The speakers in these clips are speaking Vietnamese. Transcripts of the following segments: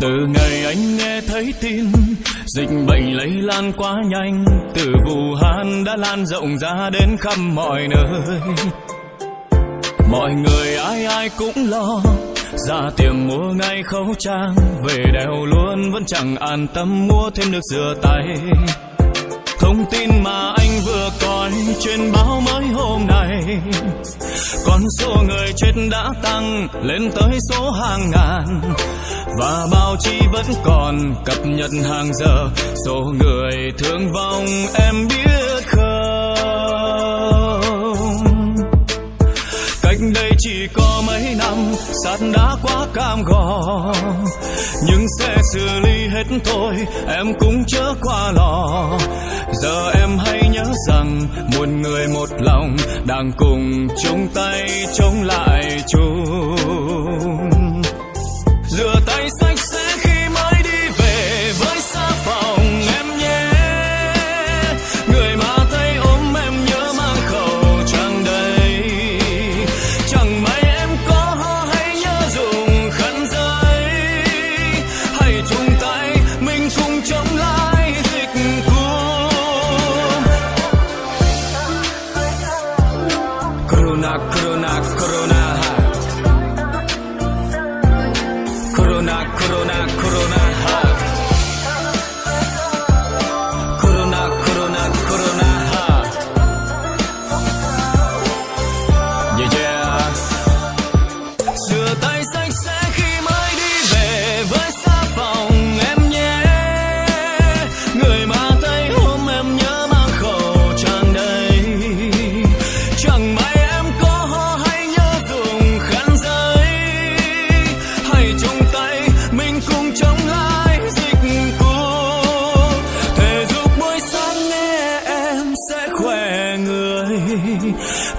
từ ngày anh nghe thấy tin, dịch bệnh lây lan quá nhanh. Từ vũ hán đã lan rộng ra đến khắp mọi nơi. Mọi người ai ai cũng lo, ra tiệm mua ngay khẩu trang. Về đeo luôn vẫn chẳng an tâm mua thêm nước rửa tay. Thông tin mà anh vừa coi trên báo mới con số người chết đã tăng lên tới số hàng ngàn. Và báo chí vẫn còn cập nhật hàng giờ. Số người thương vong em biết không? Cách đây chỉ có mấy năm, sạt đã quá cam go. Nhưng sẽ xử lý hết thôi, em cũng chớ qua lo. Giờ em hãy nhớ rằng một người một lòng đang cùng chung tay chống lại chúa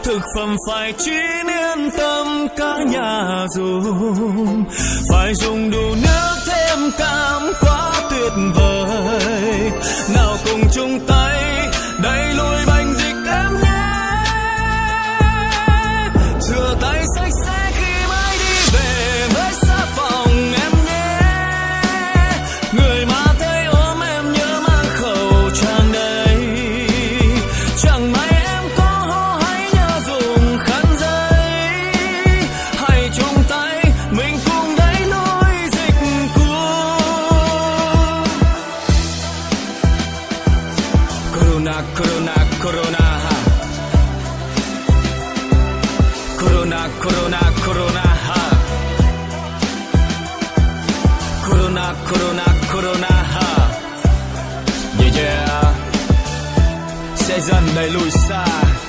thực phẩm phải chín yên tâm cả nhà dùng phải dùng đủ nước thêm cam quá tuyệt vời nào cùng chung tay, đẩy lùi bay. Korona, korona, korona, ha. Korona, korona, korona, ha. Korona, korona, korona, ha. Yeah, yeah. Sezen Melusa.